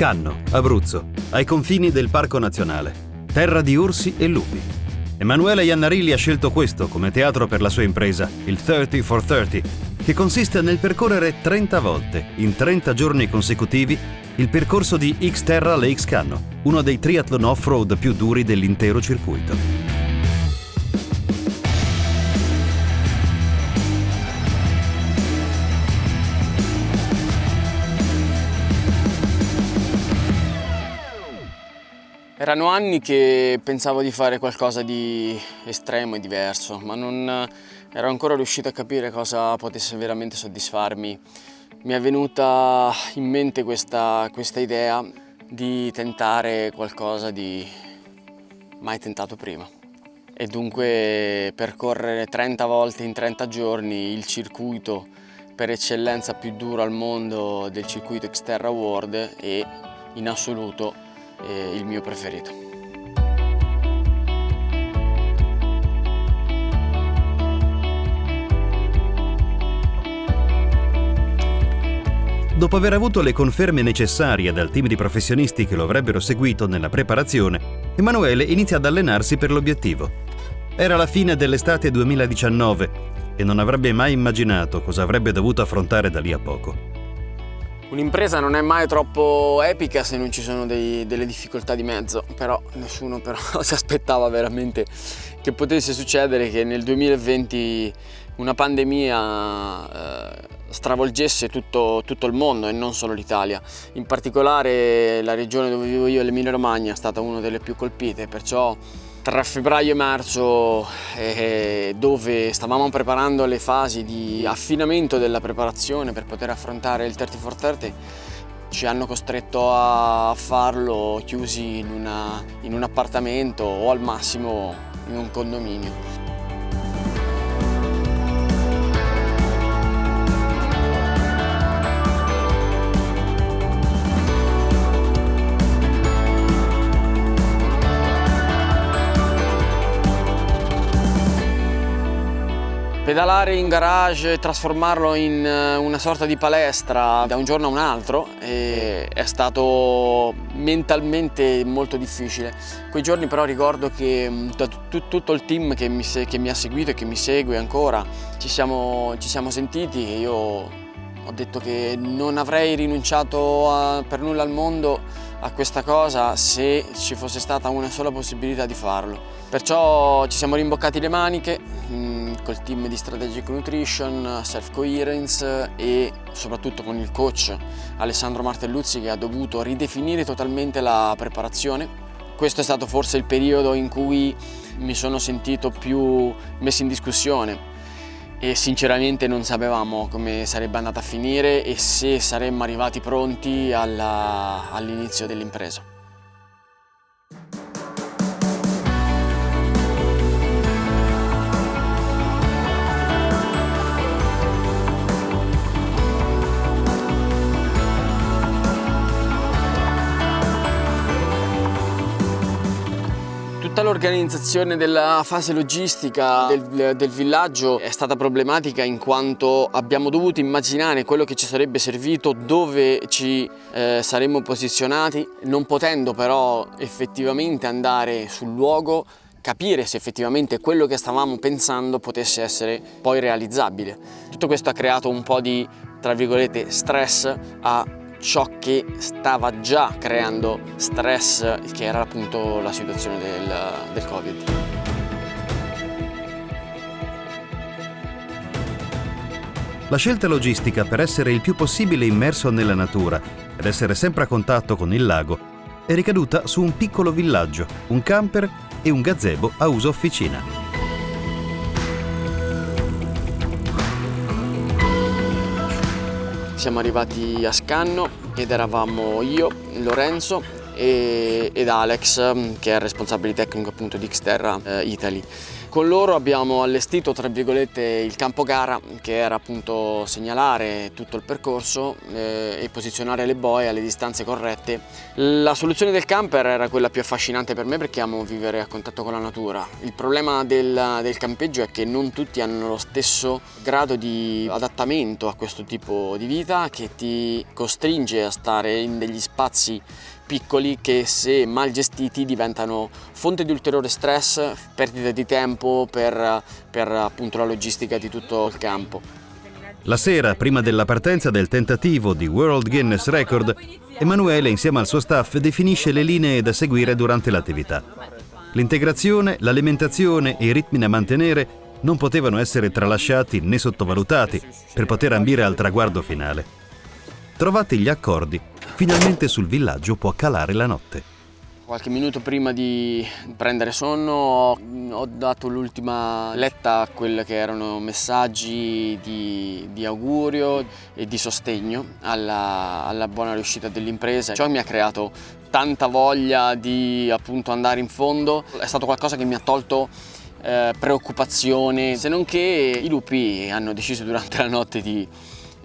Scanno, Abruzzo, ai confini del Parco Nazionale, terra di orsi e lupi. Emanuele Iannarilli ha scelto questo come teatro per la sua impresa, il 30 for 30, che consiste nel percorrere 30 volte, in 30 giorni consecutivi, il percorso di Xterra Lake Scanno, uno dei triathlon off-road più duri dell'intero circuito. Erano anni che pensavo di fare qualcosa di estremo e diverso, ma non ero ancora riuscito a capire cosa potesse veramente soddisfarmi. Mi è venuta in mente questa, questa idea di tentare qualcosa di mai tentato prima. E dunque percorrere 30 volte in 30 giorni il circuito per eccellenza più duro al mondo del circuito Xterra World e in assoluto è il mio preferito. Dopo aver avuto le conferme necessarie dal team di professionisti che lo avrebbero seguito nella preparazione, Emanuele inizia ad allenarsi per l'obiettivo. Era la fine dell'estate 2019 e non avrebbe mai immaginato cosa avrebbe dovuto affrontare da lì a poco. Un'impresa non è mai troppo epica se non ci sono dei, delle difficoltà di mezzo, però nessuno però si aspettava veramente che potesse succedere che nel 2020 una pandemia eh, stravolgesse tutto, tutto, il mondo e non solo l'Italia. In particolare la regione dove vivo io, l'Emilia Romagna, è stata una delle più colpite, perciò tra febbraio e marzo eh, dove stavamo preparando le fasi di affinamento della preparazione per poter affrontare il 30 for 30 ci hanno costretto a farlo chiusi in, una, in un appartamento o al massimo in un condominio. Pedalare in garage e trasformarlo in eh, una sorta di palestra da un giorno a un altro è stato mentalmente molto difficile. Quei giorni però ricordo che mm, tutto il team che mi, che mi ha seguito e che mi segue ancora ci siamo, ci siamo sentiti e io ho detto che non avrei rinunciato a, per nulla al mondo a questa cosa se ci fosse stata una sola possibilità di farlo. Perciò ci siamo rimboccati le maniche, mm, col team di Strategic Nutrition, Self Coherence e soprattutto con il coach Alessandro Martelluzzi che ha dovuto ridefinire totalmente la preparazione. Questo è stato forse il periodo in cui mi sono sentito più messo in discussione e sinceramente non sapevamo come sarebbe andata a finire e se saremmo arrivati pronti all'inizio dell'impresa. Tutta l'organizzazione della fase logistica del, del, villaggio è stata problematica in quanto abbiamo dovuto immaginare quello che ci sarebbe servito, dove ci eh, saremmo posizionati, non potendo però effettivamente andare sul luogo capire se effettivamente quello che stavamo pensando potesse essere poi realizzabile. Tutto questo ha creato un po' di, tra virgolette, stress a ciò che stava già creando stress che era appunto la situazione del, del Covid. La scelta logistica per essere il più possibile immerso nella natura ed essere sempre a contatto con il lago è ricaduta su un piccolo villaggio, un camper e un gazebo a uso officina. Siamo arrivati a Scanno ed eravamo io, Lorenzo e, ed Alex che è il responsabile tecnico appunto di Xterra eh, Italy. Con loro abbiamo allestito tra virgolette il campo gara che era appunto segnalare tutto il percorso eh, e posizionare le boie alle distanze corrette. La soluzione del camper era quella più affascinante per me perché amo vivere a contatto con la natura. Il problema del, del campeggio è che non tutti hanno lo stesso grado di adattamento a questo tipo di vita che ti costringe a stare in degli spazi piccoli che se mal gestiti diventano fonte di ulteriore stress, perdita di tempo per, per appunto la logistica di tutto il campo. La sera, prima della partenza del tentativo di World Guinness Record, Emanuele insieme al suo staff definisce le linee da seguire durante l'attività. L'integrazione, l'alimentazione e i ritmi da mantenere non potevano essere tralasciati né sottovalutati per poter ambire al traguardo finale. Trovati gli accordi, Finalmente sul villaggio può calare la notte. Qualche minuto prima di prendere sonno ho dato l'ultima letta a quelli che erano messaggi di, di augurio e di sostegno alla, alla buona riuscita dell'impresa. Ciò mi ha creato tanta voglia di appunto andare in fondo, è stato qualcosa che mi ha tolto eh, preoccupazione, se non che i lupi hanno deciso durante la notte di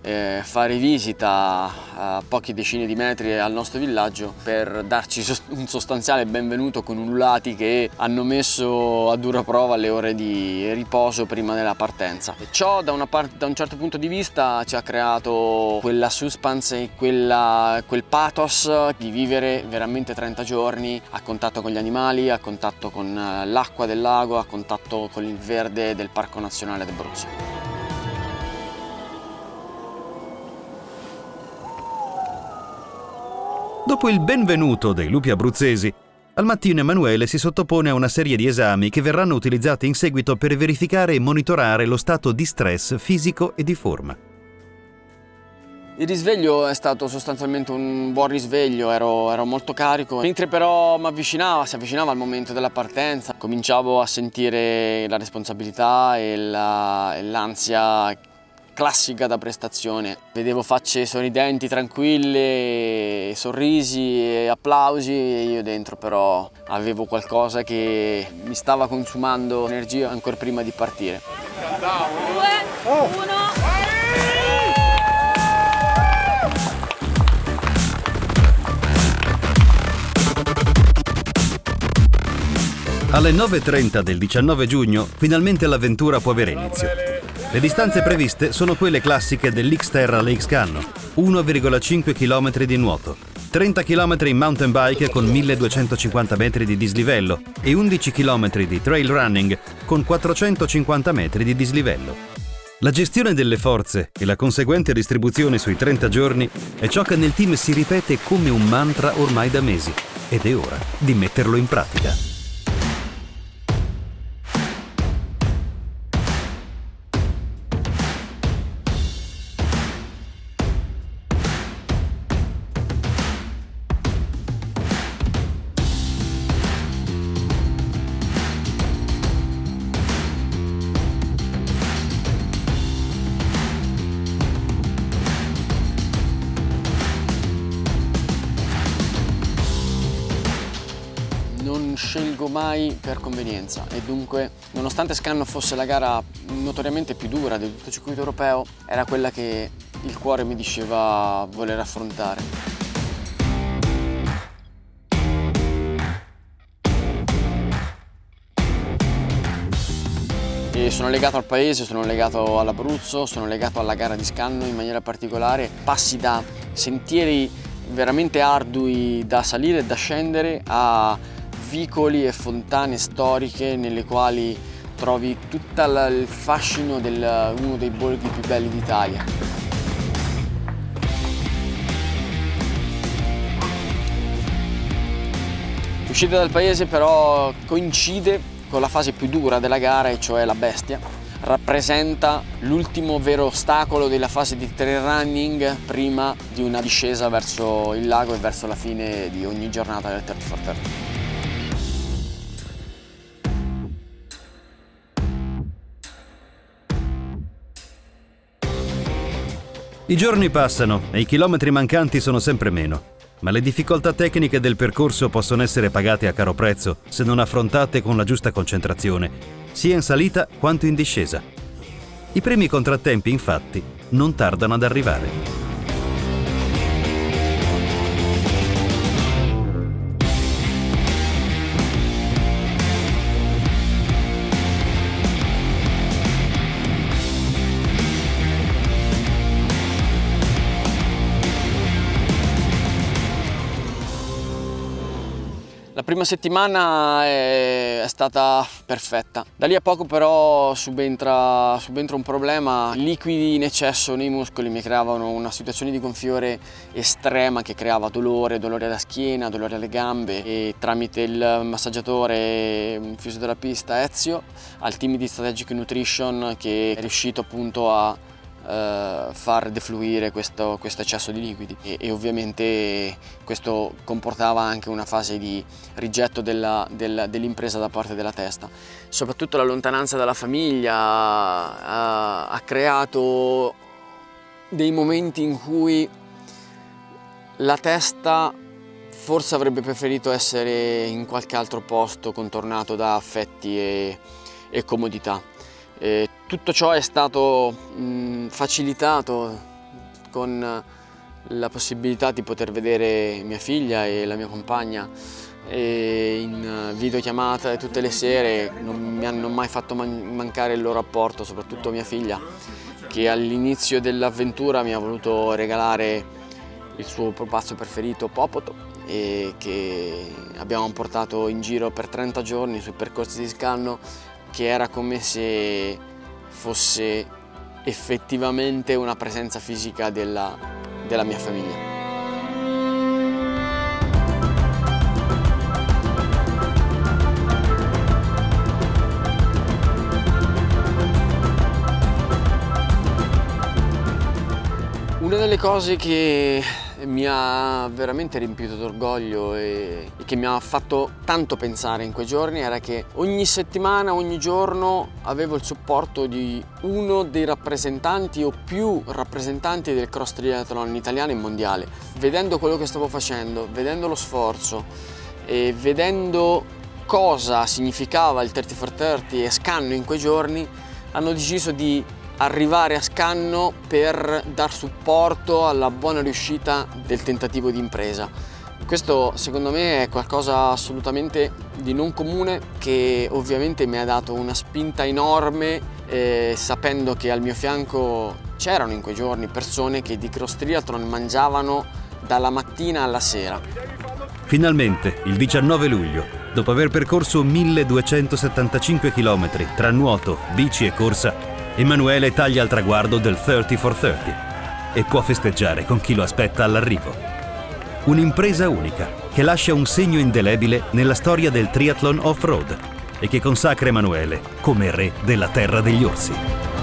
eh, fare visita a pochi decine di metri al nostro villaggio per darci un sostanziale benvenuto con ululati che hanno messo a dura prova le ore di riposo prima della partenza. E ciò da, da, un certo punto di vista ci ha creato quella suspense e quella, quel pathos di vivere veramente 30 giorni a contatto con gli animali, a contatto con eh, l'acqua del lago, a contatto con il verde del Parco Nazionale d'Abruzzo. Dopo il benvenuto dei lupi abruzzesi, al mattino Emanuele si sottopone a una serie di esami che verranno utilizzati in seguito per verificare e monitorare lo stato di stress fisico e di forma. Il risveglio è stato sostanzialmente un buon risveglio, ero, ero molto carico, mentre però mi avvicinava, si avvicinava al momento della partenza, cominciavo a sentire la responsabilità e l'ansia classica da prestazione. Vedevo facce sorridenti, tranquille, sorrisi e applausi e io dentro però avevo qualcosa che mi stava consumando energia ancora prima di partire. Due, uno. Alle 9.30 del 19 giugno finalmente l'avventura può avere inizio. Le distanze previste sono quelle classiche dell'Xterra Lakes Canno, 1,5 km di nuoto, 30 km in mountain bike con 1250 metri di dislivello e 11 km di trail running con 450 metri di dislivello. La gestione delle forze e la conseguente distribuzione sui 30 giorni è ciò che nel team si ripete come un mantra ormai da mesi ed è ora di metterlo in pratica. Scelgo mai per convenienza e dunque nonostante Scanno fosse la gara notoriamente più dura di tutto circuito europeo era quella che il cuore mi diceva voler affrontare. E sono legato al paese, sono legato all'Abruzzo, sono legato alla gara di Scanno in maniera particolare. Passi da sentieri veramente ardui da salire e da scendere a vicoli e fontane storiche nelle quali trovi tutto il fascino di uno dei borghi più belli d'Italia. L'uscita dal paese però coincide con la fase più dura della gara, e cioè la bestia. Rappresenta l'ultimo vero ostacolo della fase di trail running prima di una discesa verso il lago e verso la fine di ogni giornata del 30 for I giorni passano e i chilometri mancanti sono sempre meno, ma le difficoltà tecniche del percorso possono essere pagate a caro prezzo se non affrontate con la giusta concentrazione sia in salita quanto in discesa. I primi contrattempi, infatti, non tardano ad arrivare. Prima settimana è, stata perfetta, da lì a poco però subentra, subentra un problema, liquidi in eccesso nei muscoli mi creavano una situazione di gonfiore estrema che creava dolore, dolore alla schiena, dolore alle gambe e tramite il massaggiatore fisioterapista Ezio al team di Strategic Nutrition che è riuscito appunto a eh, far defluire questo, questo, eccesso di liquidi e, e, ovviamente questo comportava anche una fase di rigetto dell'impresa dell da parte della testa. Soprattutto la lontananza dalla famiglia ha, ha creato dei momenti in cui la testa forse avrebbe preferito essere in qualche altro posto contornato da affetti e, e comodità. E tutto ciò è stato mh, facilitato con la possibilità di poter vedere mia figlia e la mia compagna in videochiamata tutte le sere non mi hanno mai fatto man mancare il loro apporto, soprattutto mia figlia che all'inizio dell'avventura mi ha voluto regalare il suo pupazzo preferito Popoto e che abbiamo portato in giro per 30 giorni sui percorsi di scanno che era come se fosse effettivamente una presenza fisica della, della mia famiglia. Una delle cose che mi ha veramente riempito d'orgoglio e, e, che mi ha fatto tanto pensare in quei giorni era che ogni settimana, ogni giorno avevo il supporto di uno dei rappresentanti o più rappresentanti del cross triathlon italiano e mondiale. Vedendo quello che stavo facendo, vedendo lo sforzo e vedendo cosa significava il 30 for 30 e Scanno in quei giorni, hanno deciso di arrivare a Scanno per dar supporto alla buona riuscita del tentativo di impresa. Questo secondo me è qualcosa assolutamente di non comune che ovviamente mi ha dato una spinta enorme eh, sapendo che al mio fianco c'erano in quei giorni persone che di cross triathlon mangiavano dalla mattina alla sera. Finalmente, il 19 luglio, dopo aver percorso 1275 km tra nuoto, bici e corsa, Emanuele taglia il traguardo del 30 for 30 e può festeggiare con chi lo aspetta all'arrivo. Un'impresa unica che lascia un segno indelebile nella storia del triathlon off-road e che consacra Emanuele come re della terra degli orsi.